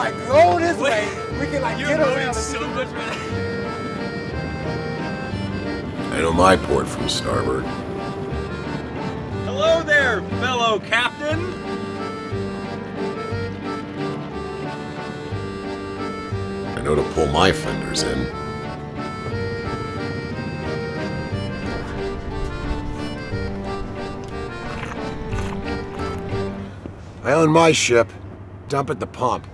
like roll this way, we can like You're get around. so much better. I know my port from starboard. Hello there, fellow captain. I know to pull my fenders in. I own my ship. Dump at the pump.